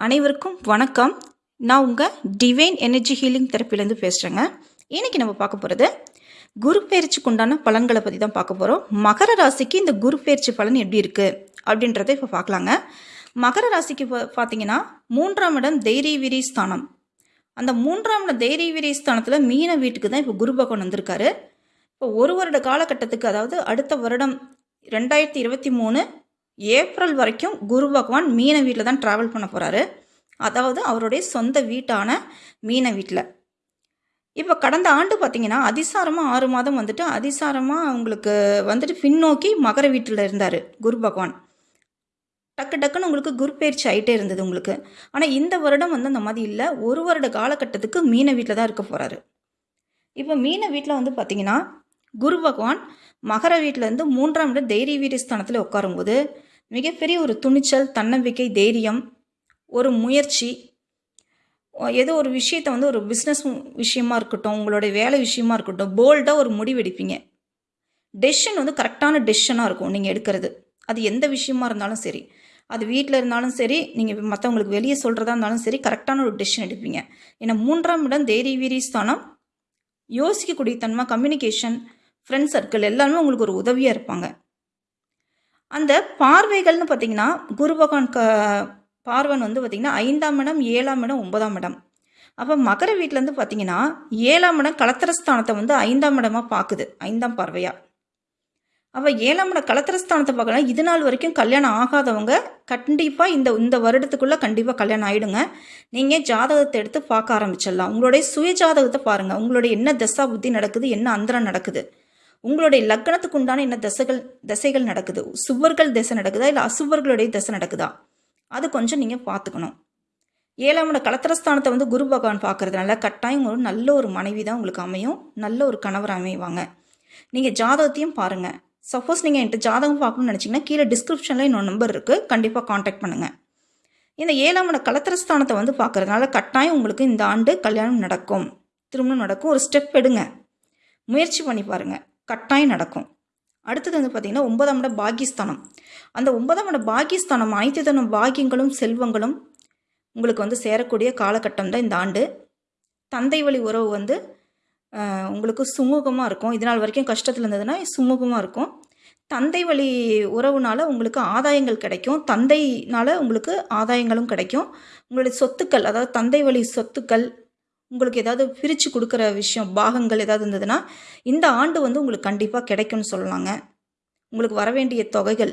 அனைவருக்கும் வணக்கம். நான் உங்கள் டிவைன் எனர்ஜி ஹீலிங் தெரப்பிலேருந்து பேசுகிறேங்க இன்னைக்கு நம்ம பார்க்க போகிறது குரு பயிற்சிக்கு உண்டான பலன்களை பற்றி தான் பார்க்க போகிறோம் மகர ராசிக்கு இந்த குரு பயிற்சி பலன் எப்படி இருக்குது அப்படின்றத இப்போ பார்க்கலாங்க. மகர ராசிக்கு பா- பார்த்தீங்கன்னா மூன்றாம் இடம் தைரிய விரி ஸ்தானம். அந்த மூன்றாம் இடம் தைரிய விரி ஸ்தானத்தில் மீன வீட்டுக்கு தான் இப்போ குரு பகவான் வந்திருக்காரு. இப்போ ஒரு வருட காலகட்டத்துக்கு அதாவது அடுத்த வருடம் ரெண்டாயிரத்தி இருபத்தி மூணு ஏப்ரல் வரைக்கும் குரு பகவான் மீன வீட்டில் தான் ட்ராவல் பண்ண போகிறாரு அதாவது அவருடைய சொந்த வீட்டான மீன வீட்டில். இப்போ கடந்த ஆண்டு பார்த்தீங்கன்னா அதிசாரமாக ஆறு மாதம் வந்துட்டு அதிசாரமாக அவங்களுக்கு வந்துட்டு பின்னோக்கி மகர வீட்டில் இருந்தார் குரு பகவான். டக்கு டக்குன்னு உங்களுக்கு குரு பயிற்சி ஆகிட்டே இருந்தது உங்களுக்கு. ஆனால் இந்த வருடம் வந்து அந்த மாதிரி இல்லை. ஒரு வருட காலகட்டத்துக்கு மீன வீட்டில் தான் இருக்க போகிறாரு இப்போ மீன வீட்டில் வந்து பார்த்தீங்கன்னா குரு பகவான் மகர வீட்டிலேருந்து மூன்றாம் இடம் தைரிய வீரஸ்தானத்தில் உட்காரும்போது மிகப்பெரிய ஒரு துணிச்சல் தன்னம்பிக்கை தைரியம் ஒரு முயற்சி ஏதோ ஒரு விஷயத்தை வந்து ஒரு பிஸ்னஸ் விஷயமா இருக்கட்டும் உங்களுடைய வேலை விஷயமா இருக்கட்டும் போல்டாக ஒரு முடிவு எடுப்பீங்க. டெசிஷன் வந்து கரெக்டான டெசிஷனாக இருக்கும் நீங்கள் எடுக்கிறது. அது எந்த விஷயமா இருந்தாலும் சரி. அது வீட்டில் இருந்தாலும் சரி நீங்கள் மற்றவங்களுக்கு வெளியே சொல்கிறதா இருந்தாலும் சரி கரெக்டான ஒரு டெசிஷன் எடுப்பீங்க. ஏன்னா மூன்றாம் இடம் தைரிய வீரியஸ்தானம் யோசிக்கக்கூடிய தன்மை கம்யூனிகேஷன் ஃப்ரெண்ட் சர்க்கிள் எல்லாருமே உங்களுக்கு ஒரு உதவியாக இருப்பாங்க. அந்த பார்வைகள்னு பார்த்தீங்கன்னா குரு பகவான் க பார்வன் வந்து பார்த்தீங்கன்னா ஐந்தாம் இடம் ஏழாம் இடம் ஒன்பதாம் இடம். அப்போ மகர வீட்டிலேருந்து பார்த்தீங்கன்னா ஏழாம் இடம் கலத்திரஸ்தானத்தை வந்து ஐந்தாம் இடமாக பார்க்குது ஐந்தாம் பார்வையாக அப்போ ஏழாம் இடம் கலத்திரஸ்தானத்தை பார்க்கலாம் இது நாள் வரைக்கும் கல்யாணம் ஆகாதவங்க கண்டிப்பாக இந்த இந்த வருடத்துக்குள்ளே கண்டிப்பாக கல்யாணம் ஆகிடுங்க நீங்கள் ஜாதகத்தை எடுத்து பார்க்க ஆரம்பிச்சிடலாம். உங்களுடைய சுய ஜாதகத்தை பாருங்கள் உங்களுடைய என்ன தசா புத்தி நடக்குது என்ன அந்தரம் நடக்குது. உங்களுடைய லக்னத்துக்கு உண்டான என்ன தசைகள் தசைகள் நடக்குது? சுவர்கள் திசை நடக்குதா? இல்லை அசுவர்களுடைய திசை நடக்குதா? அது கொஞ்சம் நீங்கள் பார்த்துக்கணும். ஏழாம் கலத்திரஸ்தானத்தை வந்து குரு பகவான் பார்க்கறதுனால கட்டாயம் ஒரு நல்ல ஒரு மனைவி தான் உங்களுக்கு அமையும். நல்ல ஒரு கணவர் அமைவாங்க. நீங்கள் ஜாதகத்தையும் பாருங்கள் சப்போஸ் நீங்கள் என்கிட்ட ஜாதகம் பார்க்கணும்னு நினச்சிங்கன்னா கீழே டிஸ்கிரிப்ஷனில் இன்னொரு நம்பர் இருக்குது கண்டிப்பாக காண்டாக்ட் பண்ணுங்கள் இந்த ஏழாம் கலத்திரஸ்தானத்தை வந்து பார்க்கறதுனால கட்டாயம் உங்களுக்கு இந்த ஆண்டு கல்யாணம் நடக்கும். திருமணம் நடக்கும். ஒரு ஸ்டெப் எடுங்க. முயற்சி பண்ணி பாருங்கள் கட்டாயம் நடக்கும். அடுத்தது வந்து பார்த்திங்கன்னா ஒன்பதாம் இடம் பாகிஸ்தானம். அந்த ஒன்பதாம் இடம் பாகிஸ்தானம் அனைத்து தனம் பாக்கியங்களும் செல்வங்களும் உங்களுக்கு வந்து சேரக்கூடிய காலகட்டம் தான் இந்த ஆண்டு. தந்தை வழி உறவு வந்து உங்களுக்கு சுமூகமாக இருக்கும். இது நாள் வரைக்கும் கஷ்டத்தில் இருந்ததுன்னா சுமூகமாக இருக்கும். தந்தை வழி உறவுனால உங்களுக்கு ஆதாயங்கள் கிடைக்கும். தந்தைனால உங்களுக்கு ஆதாயங்களும் கிடைக்கும். உங்களுடைய சொத்துக்கள் அதாவது தந்தை வழி சொத்துக்கள் உங்களுக்கு ஏதாவது பிரித்து கொடுக்குற விஷயம் பாகங்கள் ஏதாவது இருந்ததுன்னா இந்த ஆண்டு வந்து உங்களுக்கு கண்டிப்பாக கிடைக்கும்னு சொல்லலாங்க உங்களுக்கு வர வேண்டிய தொகைகள்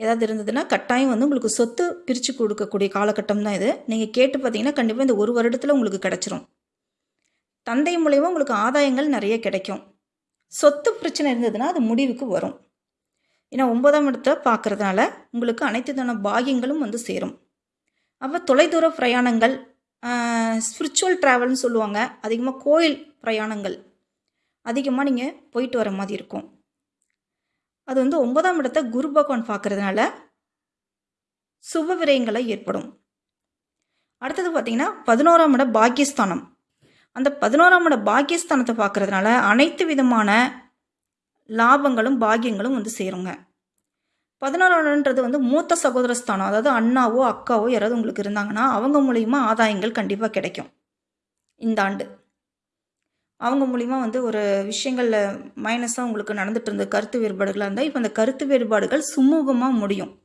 ஏதாவது இருந்ததுன்னா கட்டாயம் வந்து உங்களுக்கு சொத்து பிரித்து கொடுக்கக்கூடிய காலகட்டம் தான் இது. நீங்கள் கேட்டு பார்த்தீங்கன்னா கண்டிப்பாக இந்த ஒரு வருடத்தில் உங்களுக்கு கிடச்சிரும். தந்தை மூலயமா உங்களுக்கு ஆதாயங்கள் நிறைய கிடைக்கும். சொத்து பிரச்சனை இருந்ததுன்னா அது முடிவுக்கு வரும். ஏன்னா ஒன்பதாம் இடத்தை பார்க்குறதுனால உங்களுக்கு அனைத்து தான பாகியங்களும் வந்து சேரும். அப்போ தொலைதூர பிரயாணங்கள் ஸ்பிரிச்சுவல் ட்ராவல்னு சொல்லுவாங்க. அதிகமாக கோயில் பிரயாணங்கள். அதிகமாக நீங்கள் போயிட்டு வர மாதிரி இருக்கும். அது வந்து ஒன்பதாம் இடத்த குரு பகவான் பார்க்கறதுனால சுப விரயங்களை ஏற்படும். அடுத்தது பார்த்தீங்கன்னா பதினோராம் இட பாக்கியஸ்தானம். அந்த பதினோராம் இட பாக்கியஸ்தானத்தை பார்க்கறதுனால அனைத்து விதமான லாபங்களும் பாக்கியங்களும் வந்து சேருங்க. பதினோராம்ன்றது வந்து மூத்த சகோதர ஸ்தானம் அதாவது அண்ணாவோ அக்காவோ யாராவது உங்களுக்கு இருந்தாங்கன்னா அவங்க மூலியமா ஆதாயங்கள் கண்டிப்பாக கிடைக்கும். இந்த ஆண்டு. அவங்க மூலிமா வந்து ஒரு விஷயங்களில் மைனஸாக உங்களுக்கு நடந்துட்டு இருந்த கருத்து வேறுபாடுகளாக இருந்தால் இப்போ அந்த கருத்து வேறுபாடுகள் சுமூகமாக முடியும்.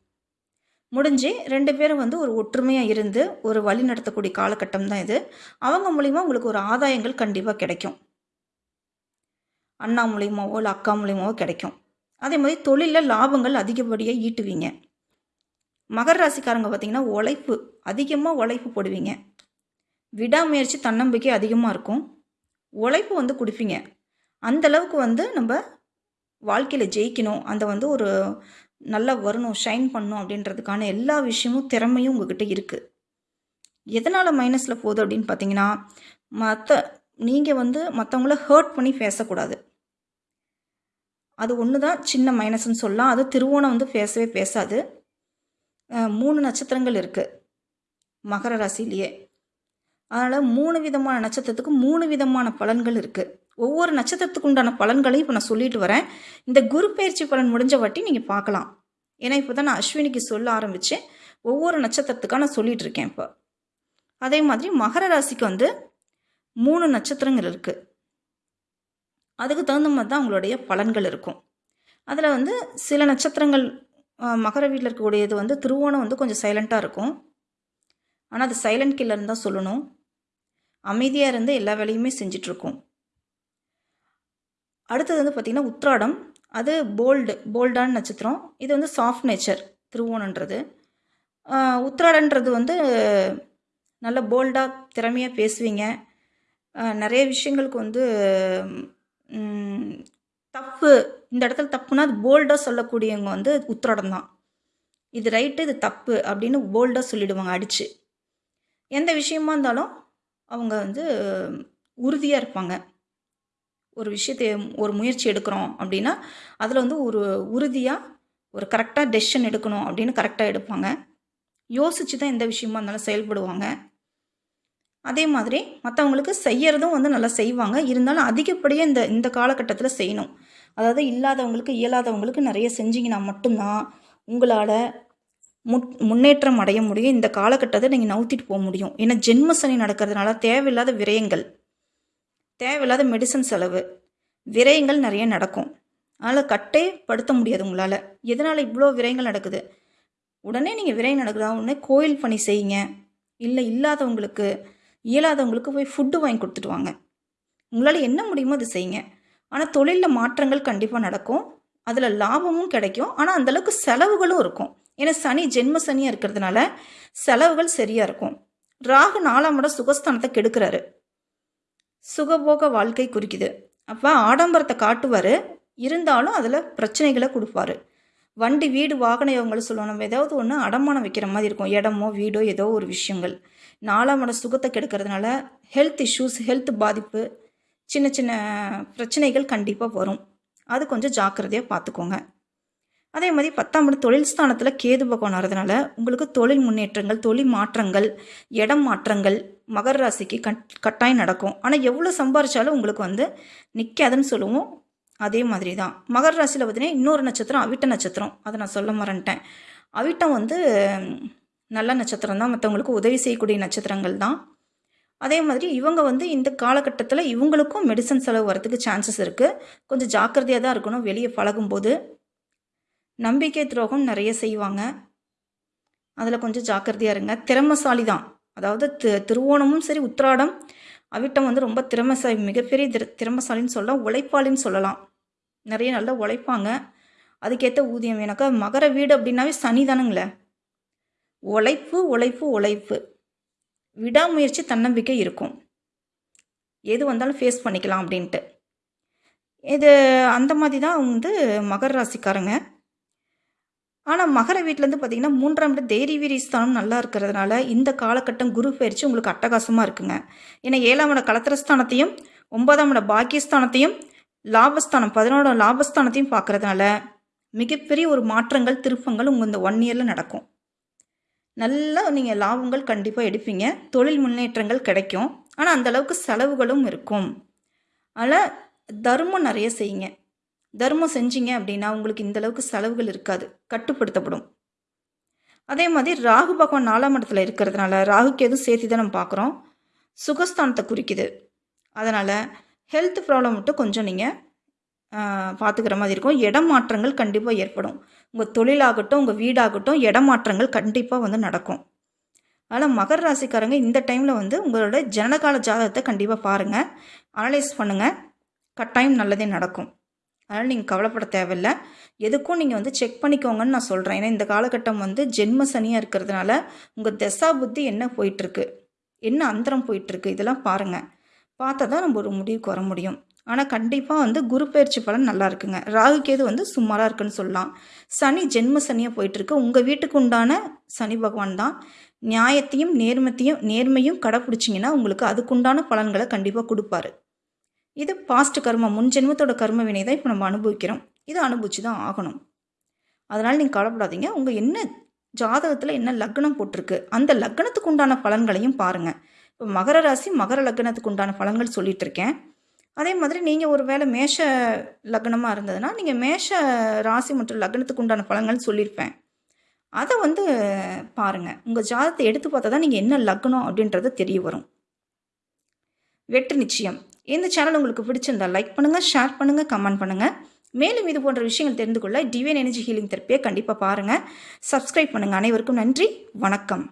முடிஞ்சு ரெண்டு பேரும் வந்து ஒரு ஒற்றுமையாக இருந்து ஒரு வழி நடத்தக்கூடிய காலகட்டம் தான் இது. அவங்க மூலிமா உங்களுக்கு ஒரு ஆதாயங்கள் கண்டிப்பாக கிடைக்கும். அண்ணா மூலியமாவோ இல்லை அக்கா மூலியமாவோ கிடைக்கும். அதே மாதிரி தொழிலில் லாபங்கள் அதிகப்படியாக ஈட்டுவீங்க. மகர ராசிக்காரங்க பார்த்தீங்கன்னா உழைப்பு அதிகமாக உழைப்பு போடுவீங்க. விடாமுயற்சி தன்னம்பிக்கை அதிகமாக இருக்கும். உழைப்பு வந்து கொடுப்பீங்க. அந்தளவுக்கு வந்து நம்ம வாழ்க்கையில் ஜெயிக்கணும். அந்த வந்து ஒரு நல்லா வரணும் ஷைன் பண்ணணும் அப்படின்றதுக்கான எல்லா விஷயமும் திறமையும் உங்ககிட்ட இருக்குது எதனால் மைனஸில் போகுது அப்படின்னு பார்த்தீங்கன்னா மற்ற நீங்கள் வந்து மற்றவங்கள ஹர்ட் பண்ணி பேசக்கூடாது. அது ஒன்று தான் சின்ன மைனஸ்னு சொல்லலாம். அது திருவோணம் வந்து பேசவே பேசாது. மூணு நட்சத்திரங்கள் இருக்குது மகர ராசிலேயே அதனால் மூணு விதமான நட்சத்திரத்துக்கு மூணு விதமான பலன்கள் இருக்குது ஒவ்வொரு நட்சத்திரத்துக்கு உண்டான பலன்களையும் இப்போ நான் சொல்லிட்டு வரேன். இந்த குரு பயிற்சி பலன் முடிஞ்ச வாட்டி நீங்கள் பார்க்கலாம். ஏன்னா இப்போ தான் நான் அஸ்வினிக்கு சொல்ல ஆரம்பித்தேன் ஒவ்வொரு நட்சத்திரத்துக்காக நான் சொல்லிகிட்டு இருக்கேன் இப்போ. அதே மாதிரி மகர ராசிக்கு வந்து மூணு நட்சத்திரங்கள் இருக்குது அதுக்கு தகுந்த மாதிரி தான் அவங்களுடைய பலன்கள் இருக்கும். அதில் வந்து சில நட்சத்திரங்கள் மகர வீட்டில் இருக்கக்கூடியது வந்து திருவோணம் வந்து கொஞ்சம் சைலண்ட்டாக இருக்கும். ஆனால் அது சைலண்ட் கில்லர்னு தான் சொல்லணும். அமைதியாக இருந்து எல்லா வேலையுமே செஞ்சிட்ருக்கும் அடுத்தது வந்து பார்த்திங்கன்னா உத்ராடம் அது போல்டு போல்டான நட்சத்திரம். இது வந்து சாஃப்ட் நேச்சர் திருவோணன்றது உத்ராடன்றது வந்து நல்ல போல்டாக திறமையாக பேசுவீங்க. நிறைய விஷயங்களுக்கு வந்து தப்பு. இந்த இடத்துல தப்புனா அது போல்டாக சொல்லக்கூடியவங்க வந்து உத்திரடம் தான் இது ரைட்டு இது தப்பு அப்படின்னு போல்டாக சொல்லிடுவாங்க அடித்து எந்த விஷயமா இருந்தாலும் அவங்க வந்து உறுதியாக இருப்பாங்க. ஒரு விஷயத்தை ஒரு முயற்சி எடுக்கிறோம் அப்படின்னா அதில் வந்து ஒரு உறுதியாக ஒரு கரெக்டாக டெசிஷன் எடுக்கணும் அப்படின்னு கரெக்டாக எடுப்பாங்க. யோசித்து தான் எந்த விஷயமா இருந்தாலும் செயல்படுவாங்க. அதே மாதிரி மற்றவங்களுக்கு செய்யறதும் வந்து நல்லா செய்வாங்க. இருந்தாலும் அதிகப்படியாக இந்த இந்த காலகட்டத்தில் செய்யணும். அதாவது இல்லாதவங்களுக்கு இயலாதவங்களுக்கு நிறைய செஞ்சிங்கன்னா மட்டும்தான் உங்களால் முட் முன்னேற்றம் அடைய முடியும். இந்த காலகட்டத்தை நீங்கள் நவுத்திட்டு போக முடியும். ஏன்னா ஜென்ம சனி நடக்கிறதுனால தேவையில்லாத விரயங்கள் தேவையில்லாத மெடிசன் செலவு விரயங்கள் நிறைய நடக்கும். அதனால் கட்டே படுத்த முடியாது உங்களால். எதனால் இவ்வளோ விரயங்கள் நடக்குது? உடனே நீங்கள் விரயம் நடக்குதா? உடனே கோயில் பணி செய்யுங்க. இல்லை இல்லாதவங்களுக்கு இயலாதவங்களுக்கு போய் ஃபுட்டு வாங்கி கொடுத்துட்டு வாங்க உங்களால் என்ன முடியுமோ அதை செய்யுங்க. ஆனால் தொழிலில் மாற்றங்கள் கண்டிப்பாக நடக்கும். அதில் லாபமும் கிடைக்கும். ஆனால் அந்தளவுக்கு செலவுகளும் இருக்கும். ஏன்னா சனி ஜென்ம சனியாக இருக்கிறதுனால செலவுகள் சரியாக இருக்கும். ராகு நாலாம் இடம் சுகஸ்தானத்தை கெடுக்கிறாரு. சுகபோக வாழ்க்கை குறிக்குது. அப்போ ஆடம்பரத்தை காட்டுவார். இருந்தாலும் அதில் பிரச்சனைகளை கொடுப்பாரு. வண்டி வீடு வாகன யோகங்களை சொல்லுவோம் நம்ம ஏதாவது ஒன்று அடமானம் வைக்கிற மாதிரி இருக்கும். இடமோ வீடோ ஏதோ ஒரு விஷயங்கள். நாலாம் சுகத்தை கெடுக்கிறதுனால ஹெல்த் இஷ்யூஸ் ஹெல்த் பாதிப்பு சின்ன சின்ன பிரச்சனைகள் கண்டிப்பாக வரும். அது கொஞ்சம் ஜாக்கிரதையாக பார்த்துக்கோங்க அதே மாதிரி பத்தாம் இடம் தொழில் ஸ்தானத்தில் கேது பகவான் வரதுனால உங்களுக்கு தொழில் முன்னேற்றங்கள் தொழில் மாற்றங்கள் இடம் மாற்றங்கள் மகர ராசிக்கு கட் கட்டாயம் நடக்கும். ஆனால் எவ்வளோ சம்பாரிச்சாலும் உங்களுக்கு வந்து நிற்காதுன்னு சொல்லுவோம். அதே மாதிரி தான் மகர ராசியில் பார்த்தீங்கன்னா இன்னொரு நட்சத்திரம் அவிட்ட நட்சத்திரம். அதை நான் சொல்ல மறந்துட்டேன். அவிட்டம் வந்து நல்ல நட்சத்திரம் தான் மற்றவங்களுக்கு உதவி செய்யக்கூடிய நட்சத்திரங்கள் தான். அதே மாதிரி இவங்க வந்து இந்த காலகட்டத்தில் இவங்களுக்கும் மெடிசன் செலவு வரத்துக்கு சான்சஸ் இருக்குது கொஞ்சம் ஜாக்கிரதையாக தான் இருக்கணும் வெளியே பழகும்போது. நம்பிக்கை துரோகம் நிறைய செய்வாங்க. அதில் கொஞ்சம் ஜாக்கிரதையாக இருங்க. திறமசாலி தான். அதாவது தி திருவோணமும் சரி உத்திராடம் அவிட்டம் வந்து ரொம்ப திறமசாலி மிகப்பெரிய திற திறமசாலின்னு சொல்லலாம் உழைப்பாளின்னு சொல்லலாம். நிறைய நல்லா உழைப்பாங்க. அதுக்கேற்ற ஊதியம் எனக்கு மகர வீடு அப்படின்னாவே சனி தானுங்களே. உழைப்பு உழைப்பு உழைப்பு. விடாமுயற்சி தன்னம்பிக்கை இருக்கும். எது வந்தாலும் ஃபேஸ் பண்ணிக்கலாம் அப்படின்ட்டு. இது அந்த மாதிரி தான் வந்து மகர ராசிக்காரங்க. ஆனால் மகர வீட்டிலேருந்து பார்த்தீங்கன்னா மூன்றாம் இடம் தைரிய வீரி ஸ்தானம் நல்லா இருக்கிறதுனால இந்த காலகட்டம் குரு பயிற்சி உங்களுக்கு அட்டகாசமாக இருக்குங்க. ஏன்னா ஏழாம் இட கலத்திரஸ்தானத்தையும் ஒன்பதாம் இட பாக்கியஸ்தானத்தையும் லாபஸ்தானம் பதினோட லாபஸ்தானத்தையும் பார்க்கறதுனால மிகப்பெரிய ஒரு மாற்றங்கள் திருப்பங்கள் உங்கள் இந்த ஒன் இயரில் நடக்கும். நல்லா நீங்கள் லாபங்கள் கண்டிப்பாக எடுப்பீங்க. தொழில் முன்னேற்றங்கள் கிடைக்கும். ஆனால் அந்த அளவுக்கு செலவுகளும் இருக்கும். அதனால் தர்மம் நிறைய செய்யுங்க. தர்மம் செஞ்சீங்க அப்படின்னா உங்களுக்கு இந்த அளவுக்கு செலவுகள் இருக்காது. கட்டுப்படுத்தப்படும். அதே மாதிரி ராகு பகவான் நாலாம் இடத்துல இருக்கிறதுனால ராகுக்கு எதுவும் சேர்த்து தான் நம்ம பார்க்குறோம். சுகஸ்தானத்தை குறிக்குது. அதனால் ஹெல்த் ப்ராப்ளம் மட்டும் கொஞ்சம் நீங்கள் பார்த்துக்கிற மாதிரி இருக்கும். இடம் மாற்றங்கள் கண்டிப்பாக ஏற்படும். உங்கள் தொழிலாகட்டும் உங்கள் வீடாகட்டும் இடமாற்றங்கள் கண்டிப்பாக வந்து நடக்கும். அதனால் மகர ராசிக்காரங்க இந்த டைமில் வந்து உங்களோட ஜனனகால ஜாதகத்தை கண்டிப்பாக பாருங்கள் அனலைஸ் பண்ணுங்கள் கட்டாயம் நல்லதே நடக்கும். அதனால் நீங்கள் கவலைப்பட தேவையில்ல. எதுக்கும் நீங்கள் வந்து செக் பண்ணிக்கோங்கன்னு நான் சொல்கிறேன் ஏன்னா இந்த காலகட்டம் வந்து ஜென்ம சனியாக இருக்கிறதுனால உங்கள் தசா புத்தி என்ன போயிட்டுருக்கு என்ன அந்தரம் போயிட்டுருக்கு இதெல்லாம் பாருங்கள் பார்த்தா தான் நம்ம ஒரு முடிவுக்கு வர முடியும். ஆனால் கண்டிப்பாக வந்து குரு பயிற்சி பலன் நல்லா இருக்குங்க. ராகு கேது வந்து சுமாராக இருக்குன்னு சொல்லலாம். சனி ஜென்ம சனியாக போயிட்டுருக்கு. உங்கள் வீட்டுக்கு உண்டான சனி பகவான் தான். நியாயத்தையும் நேர்மத்தையும் நேர்மையும் கடைப்பிடிச்சிங்கன்னா உங்களுக்கு அதுக்குண்டான பலன்களை கண்டிப்பாக கொடுப்பாரு. இது பாஸ்ட் கர்மா முன் ஜென்மத்தோட கர்ம வினை தான் இப்போ நம்ம அனுபவிக்கிறோம். இதை அனுபவிச்சு தான் ஆகணும். அதனால் நீங்கள் கவலைப்படாதீங்க. உங்கள் என்ன ஜாதகத்தில் என்ன லக்னம் போட்டிருக்கு அந்த லக்னத்துக்கு உண்டான பலன்களையும் பாருங்கள் இப்போ மகர ராசி மகர லக்னத்துக்கு உண்டான பலன்கள் சொல்லிட்டு இருக்கேன் அதே மாதிரி நீங்கள் ஒரு வேளை மேஷ லக்னமாக இருந்ததுன்னா நீங்கள் மேஷ ராசி மற்றும் லக்னத்துக்கு உண்டான பலன்கள் சொல்லியிருப்பேன். அதை வந்து பாருங்கள் உங்கள் ஜாதகத்தை எடுத்து பார்த்தா தான் நீங்கள் என்ன லக்னம் அப்படின்றது தெரிய வரும். வெற்றி நிச்சயம். இந்த சேனல் உங்களுக்கு பிடிச்சிருந்தா லைக் பண்ணுங்கள் ஷேர் பண்ணுங்கள் கமெண்ட் பண்ணுங்கள் மேலும் இது போன்ற விஷயங்கள் தெரிந்து கொள்ள டிவைன் எனர்ஜி ஹீலிங் தெரப்பியை கண்டிப்பாக பாருங்கள் சப்ஸ்கிரைப் பண்ணுங்கள் அனைவருக்கும் நன்றி. வணக்கம்.